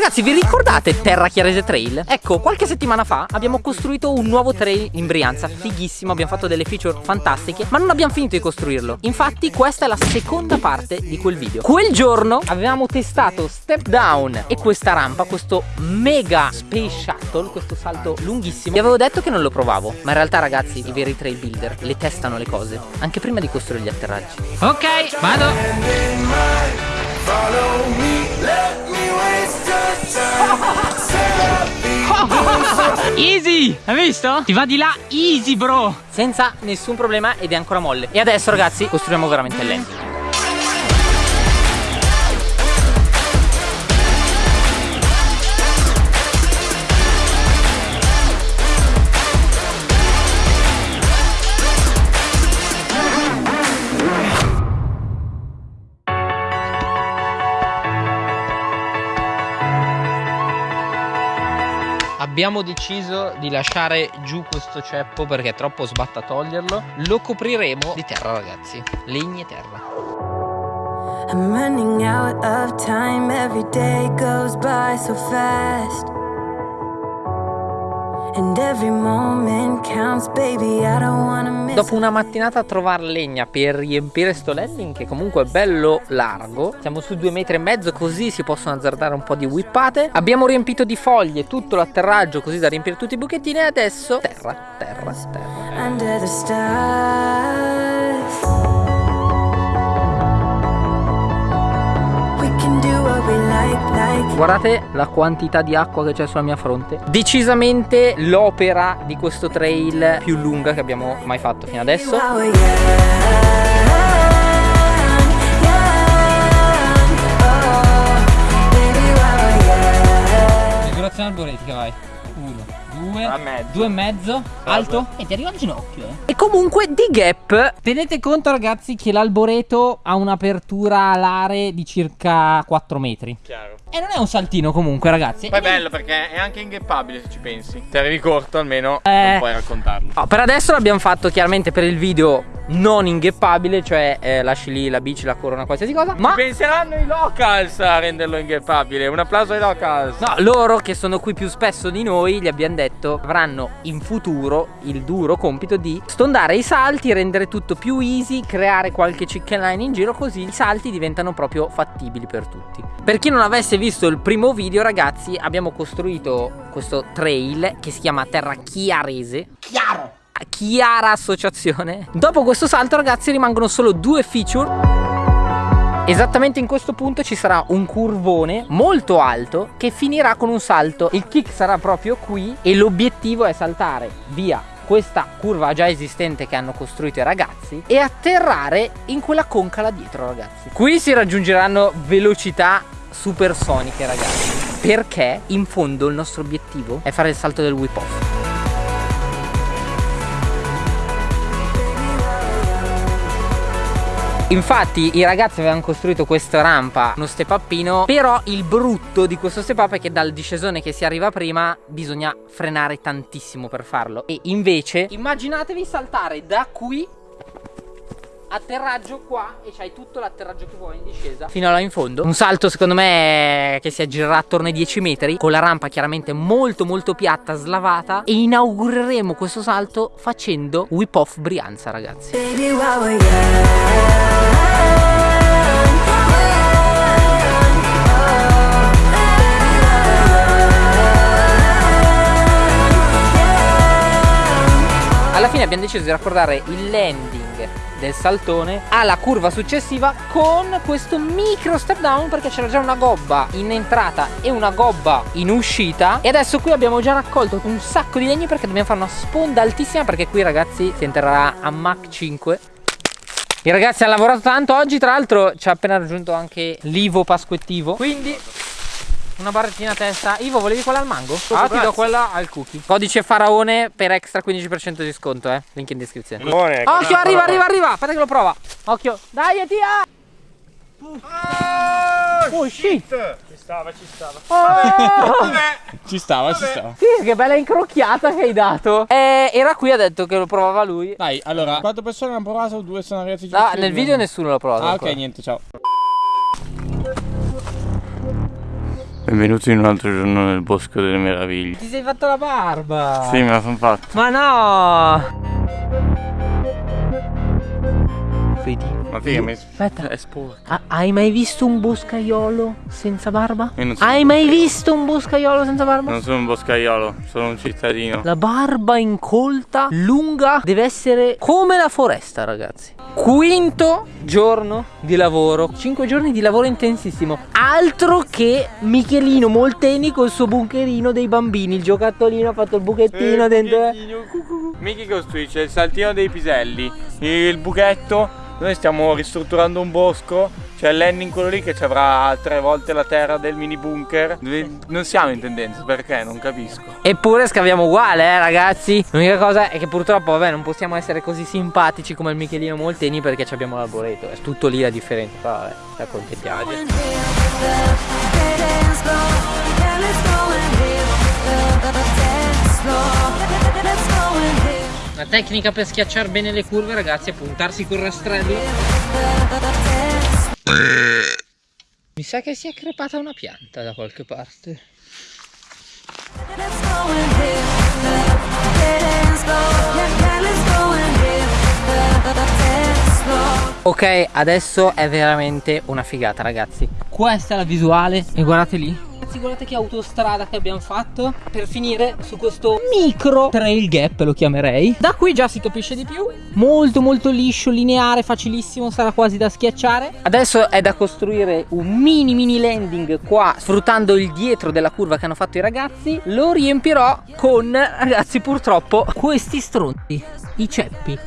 Ragazzi vi ricordate Terra Chiarese Trail? Ecco qualche settimana fa abbiamo costruito un nuovo trail in Brianza. Fighissimo abbiamo fatto delle feature fantastiche Ma non abbiamo finito di costruirlo. Infatti questa è la seconda parte di quel video. Quel giorno avevamo testato step down E questa rampa Questo mega space shuttle Questo salto lunghissimo. Vi avevo detto che non lo provavo. Ma in realtà ragazzi i veri trail builder Le testano le cose Anche prima di costruire gli atterraggi. Ok vado. Follow me, let me Easy! Hai visto? Ti va di là easy bro Senza nessun problema ed è ancora molle E adesso ragazzi costruiamo veramente il abbiamo deciso di lasciare giù questo ceppo perché è troppo sbatta toglierlo. Lo copriremo di terra ragazzi. Legni e terra. I'm running out of time. Every day goes by so fast Dopo una mattinata a trovare legna per riempire sto landing che comunque è bello largo Siamo su due metri e mezzo così si possono azzardare un po' di whippate. Abbiamo riempito di foglie tutto l'atterraggio così da riempire tutti i buchettini e adesso terra, terra, terra Guardate la quantità di acqua che c'è sulla mia fronte Decisamente l'opera di questo trail più lunga che abbiamo mai fatto fino adesso Misurazione algoritmica vai 1 2, 2 e mezzo, alto e ti arriva al ginocchio. Eh. E comunque di gap, tenete conto ragazzi che l'alboreto ha un'apertura alare di circa 4 metri. Chiaro. E non è un saltino comunque ragazzi. Poi è bello perché è anche ingheppabile se ci pensi. Se arrivi corto almeno eh, non puoi raccontarlo. No, Per adesso l'abbiamo fatto chiaramente per il video non ingheppabile Cioè eh, lasci lì la bici, la corona, qualsiasi cosa Ma penseranno i locals a renderlo ingheppabile Un applauso ai locals. No, loro che sono qui più spesso di noi Gli abbiamo detto avranno in futuro il duro compito di stondare i salti Rendere tutto più easy Creare qualche chicken line in giro Così i salti diventano proprio fattibili per tutti. Per chi non avesse visto il primo video ragazzi abbiamo costruito questo trail che si chiama Terra Chiarese. Chiaro. Chiara Associazione. Dopo questo salto ragazzi rimangono solo due feature. Esattamente in questo punto ci sarà un curvone molto alto che finirà con un salto. Il kick sarà proprio qui e l'obiettivo è saltare via questa curva già esistente che hanno costruito i ragazzi e atterrare in quella conca là dietro ragazzi. Qui si raggiungeranno velocità supersoniche ragazzi. Perché in fondo il nostro obiettivo è fare il salto del whip off. Infatti i ragazzi avevano costruito questa rampa, uno step upino Però il brutto di questo step up è che dal discesone che si arriva prima Bisogna frenare tantissimo per farlo. E invece immaginatevi saltare da qui atterraggio qua e c'hai tutto l'atterraggio che vuoi in discesa. Fino là in fondo. Un salto secondo me che si aggirerà attorno ai 10 metri con la rampa chiaramente molto molto piatta slavata e inaugureremo questo salto facendo whip off Brianza ragazzi. Baby, alla fine abbiamo deciso di raccordare il landing del saltone alla curva successiva con questo micro step down perché c'era già una gobba in entrata e una gobba in uscita. E adesso qui abbiamo già raccolto un sacco di legni perché dobbiamo fare una sponda altissima perché qui ragazzi si entrerà a Mach 5 i ragazzi hanno lavorato tanto. Oggi tra l'altro ci ha appena raggiunto anche l'Ivo Pasquettivo. Quindi una barrettina a testa. Ivo, volevi quella al mango? Ah, ti do quella al cookie. Codice faraone per extra 15% di sconto, eh. Link in descrizione. Buone, Occhio, arriva, arriva, arriva. Aspetta che lo prova. Occhio. Dai, tia. Oh, oh shit. Ci stava, ci stava. Oh. ci stava, ci stava. Sì, che bella incrocchiata che hai dato. Eh, era qui, ha detto che lo provava lui. Dai, allora, quattro persone hanno provato, due sono arrivati. Ah, nel video nessuno l'ha provato. Ah, ok, niente, ciao. Benvenuti in un altro giorno nel Bosco delle Meraviglie. Ti sei fatto la barba? Sì, me la sono fatta. Ma no! Vedi? Ma figa, mi Aspetta. è sporco. Ha- hai mai visto un boscaiolo senza barba? Io non sono- Hai mai visto un boscaiolo senza barba? Non sono un boscaiolo, sono un cittadino. La barba incolta, lunga, deve essere come la foresta, ragazzi. Quinto giorno di lavoro, 5 giorni di lavoro intensissimo. Altro che Michelino Molteni col suo bunkerino dei bambini. Il giocattolino ha fatto il buchettino dentro. eh. Miki costruisce il saltino dei piselli, il buchetto. Noi stiamo ristrutturando un bosco. C'è Lenning quello lì che ci avrà tre volte la terra del mini bunker. Non siamo in tendenza, perché? Non capisco. Eppure scaviamo uguale, eh, ragazzi. L'unica cosa è che purtroppo, vabbè, non possiamo essere così simpatici come il Michelino Molteni perché ci abbiamo l'arboreto. È tutto lì la differenza. Però, vabbè, ci accontentiamo. La tecnica per schiacciare bene le curve, ragazzi, è puntarsi col rastrello. Mi sa che si è crepata una pianta da qualche parte. Ok, adesso è veramente una figata, ragazzi. Questa è la visuale e guardate lì. Ragazzi, guardate che autostrada che abbiamo fatto per finire su questo micro trail gap, lo chiamerei. Da qui già si capisce di più. Molto molto liscio, lineare, facilissimo, sarà quasi da schiacciare. Adesso è da costruire un mini mini landing qua, sfruttando il dietro della curva che hanno fatto i ragazzi. Lo riempirò con, ragazzi, purtroppo questi stronzi, i ceppi.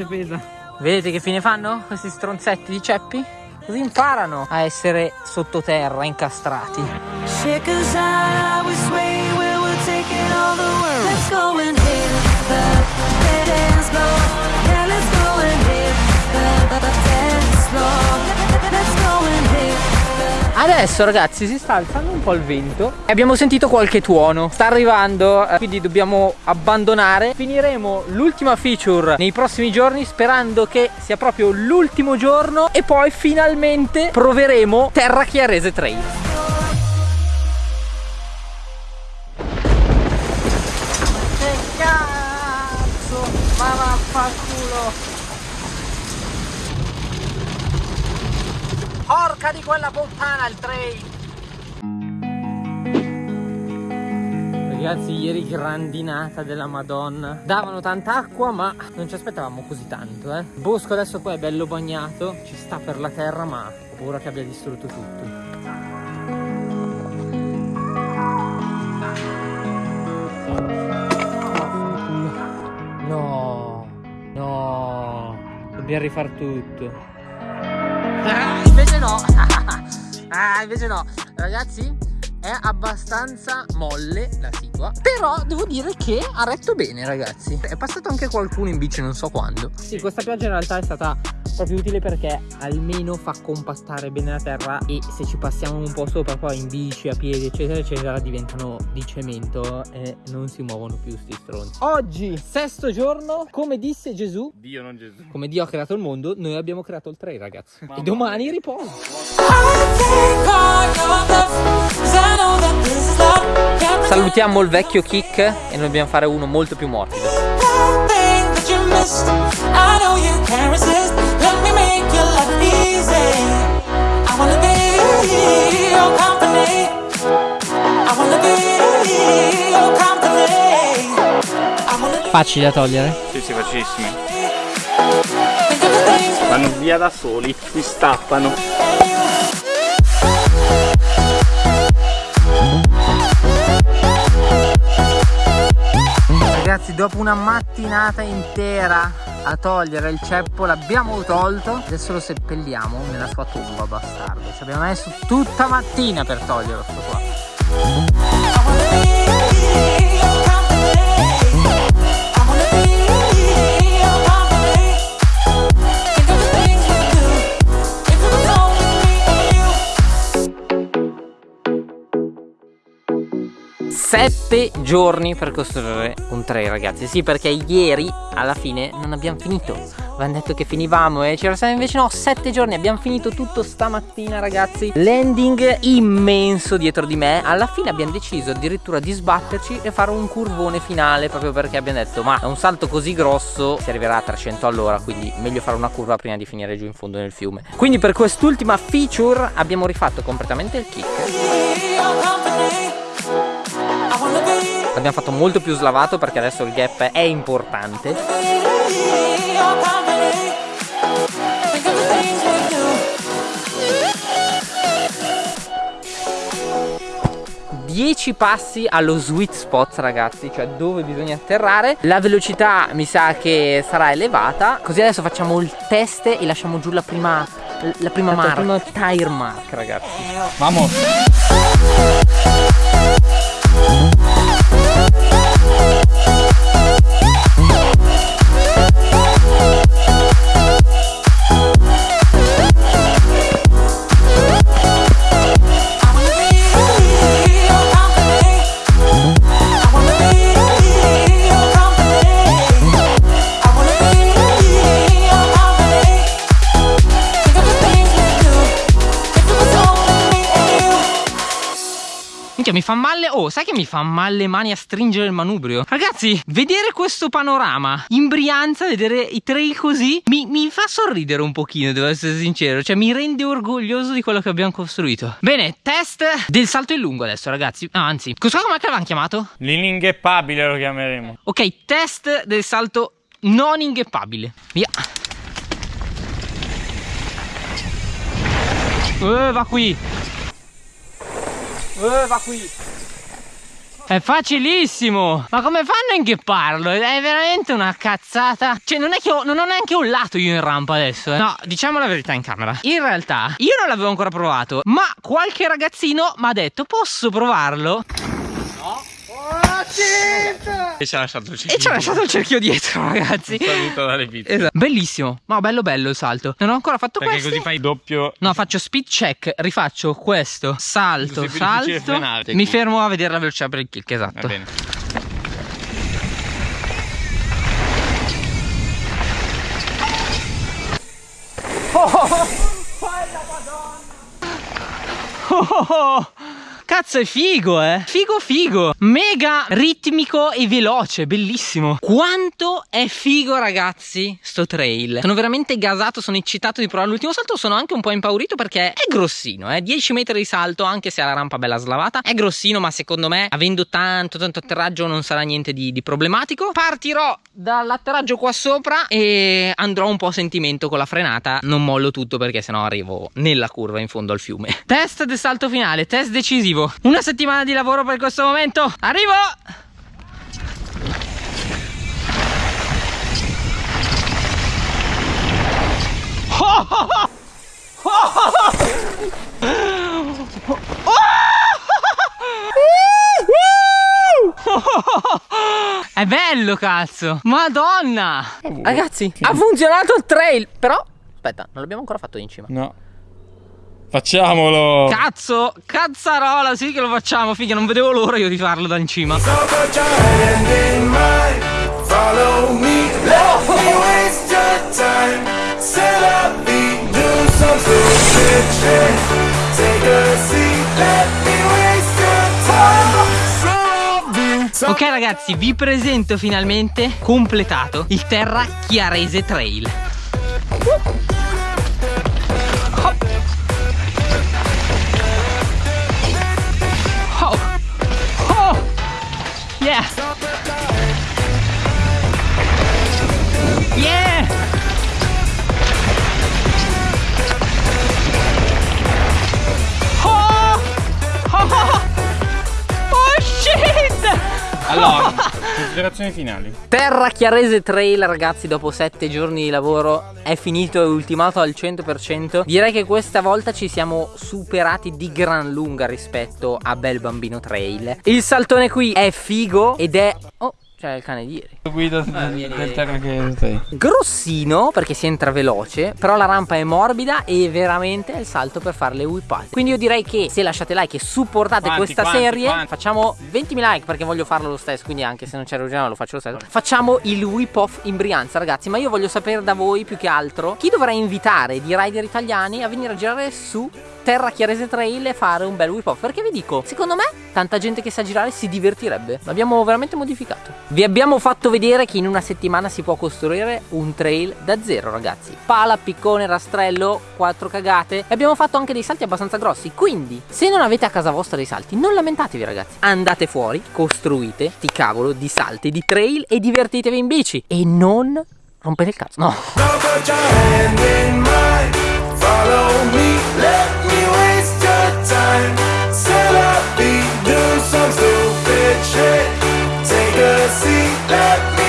Se pesa. Vedete che fine fanno questi stronzetti di ceppi? Così imparano a essere sottoterra, incastrati. Let's Adesso ragazzi si sta alzando un po' il vento e abbiamo sentito qualche tuono. Sta arrivando eh, quindi dobbiamo abbandonare. Finiremo l'ultima feature nei prossimi giorni sperando che sia proprio l'ultimo giorno E poi finalmente proveremo Terra Chiarese Trail Porca di quella puttana il trail. Ragazzi ieri grandinata della madonna. Davano tanta acqua ma non ci aspettavamo così tanto eh. Il bosco adesso poi è bello bagnato Ci sta per la terra ma ho paura che abbia distrutto tutto. No No Dobbiamo rifar tutto Ah invece no. Ragazzi è abbastanza molle la sigua Però devo dire che ha retto bene ragazzi. È passato anche qualcuno in bici non so quando. Sì questa pioggia in realtà è stata proprio utile perché almeno fa compattare bene la terra E se ci passiamo un po' sopra poi in bici, a piedi eccetera eccetera Diventano di cemento e non si muovono più sti stronzi Oggi sesto giorno come disse Gesù Dio, non Gesù. come Dio ha creato il mondo, noi abbiamo creato il trail, ragazzi. E domani riposo. Salutiamo il vecchio kick e noi dobbiamo fare uno molto più morbido. Facile da togliere. Sì, sì, facilissimi. Vanno via da soli, si stappano. Ragazzi, dopo una mattinata intera a togliere il ceppo, l'abbiamo tolto. Adesso lo seppelliamo nella sua tomba, bastardo. Ci abbiamo messo tutta mattina per toglierlo qua. Sette giorni per costruire un trail ragazzi. Sì perché ieri alla fine non abbiamo finito. Avevamo detto che finivamo e c'era stato invece no Sette giorni abbiamo finito tutto stamattina ragazzi. Landing immenso dietro di me. Alla fine abbiamo deciso addirittura di sbatterci e fare un curvone finale Proprio perché abbiamo detto ma è un salto così grosso Si arriverà a 300 all'ora Quindi meglio fare una curva prima di finire giù in fondo nel fiume. Quindi per quest'ultima feature abbiamo rifatto completamente il kick L'abbiamo fatto molto più slavato perché adesso il gap è importante. 10 passi allo sweet spot ragazzi Cioè dove bisogna atterrare. La velocità mi sa che sarà elevata. Così adesso facciamo il test e lasciamo giù la prima La prima mark. La prima tire mark ragazzi. Vamos. Minchia mi fa male Oh sai che mi fa male le mani a stringere il manubrio? Ragazzi vedere questo panorama In Brianza vedere i trail così mi, mi fa sorridere un pochino devo essere sincero Cioè mi rende orgoglioso di quello che abbiamo costruito. Bene test del salto in lungo adesso ragazzi. Ah, Anzi cosa come l'avevamo chiamato? L'iningheppabile lo chiameremo. Ok test del salto non ingheppabile Via. Eh, va qui Eh, va qui. È facilissimo! Ma come fanno a inghepparlo? È veramente una cazzata. Cioè, non è che ho, non ho neanche urlato io in rampa adesso. Eh. No, diciamo la verità in camera. In realtà, io non l'avevo ancora provato, ma qualche ragazzino mi ha detto: posso provarlo? E ci ha lasciato il E ci ha lasciato il cerchio dietro, ragazzi. saluto dalle pizze. Esatto. Bellissimo. Ma bello bello il salto. Non ho ancora fatto Perché questo. così fai doppio. No, faccio speed check, rifaccio questo, salto, salto. frenare. Mi fermo a vedere la velocità per il kick, Va esatto. bene. Oh, oh, oh. Cazzo è figo eh. Figo figo. Mega ritmico e veloce Bellissimo. Quanto è figo ragazzi Sto trail. Sono veramente gasato Sono eccitato di provare l'ultimo salto Sono anche un po' impaurito perché è grossino eh. 10 metri di salto Anche se ha la rampa bella slavata. È grossino ma secondo me Avendo tanto tanto atterraggio Non sarà niente di, di problematico. Partirò dall'atterraggio qua sopra E andrò un po' a sentimento con la frenata. Non mollo tutto perché sennò arrivo nella curva in fondo al fiume. Test del salto finale Test decisivo Una settimana di lavoro per questo momento. Arrivo! È bello cazzo. Madonna! Ragazzi ha funzionato il trail Però Aspetta non l'abbiamo ancora fatto in cima. No. Facciamolo. Cazzo Cazzarola sì che lo facciamo Figa non vedevo l'ora io di farlo da in cima Ok ragazzi vi presento finalmente Completato Il Terra Chiarese Trail Allora, considerazioni finali. Terra Chiarese Trail ragazzi dopo 7 giorni di lavoro è finito e ultimato al 100% Direi che questa volta ci siamo superati di gran lunga rispetto a Bel Bambino Trail Il saltone qui è figo ed è... Oh Cioè il cane di ieri. Guido del terra che sei. Grossino perché si entra veloce, però la rampa è morbida e veramente è il salto per fare le whippate. Quindi io direi che se lasciate like e supportate Quanti, questa quanti, serie, quanti? facciamo 20.000 like perché voglio farlo lo stesso, quindi anche se non c'è l'originale lo faccio lo stesso. Facciamo il whip off in Brianza, ragazzi, ma io voglio sapere da voi più che altro chi dovrà invitare di rider italiani a venire a girare su Terra Chiarese Trail e fare un bel whip off perché vi dico secondo me tanta gente che sa girare si divertirebbe. L'abbiamo veramente modificato. Vi abbiamo fatto vedere che in una settimana si può costruire un trail da zero ragazzi. Pala piccone rastrello quattro cagate. E abbiamo fatto anche dei salti abbastanza grossi. Quindi se non avete a casa vostra dei salti non lamentatevi ragazzi. Andate fuori costruite sti cavolo di salti di trail e divertitevi in bici. E non rompete il cazzo. No. Now mind Said I'd be doing some stupid shit Take a seat, let me.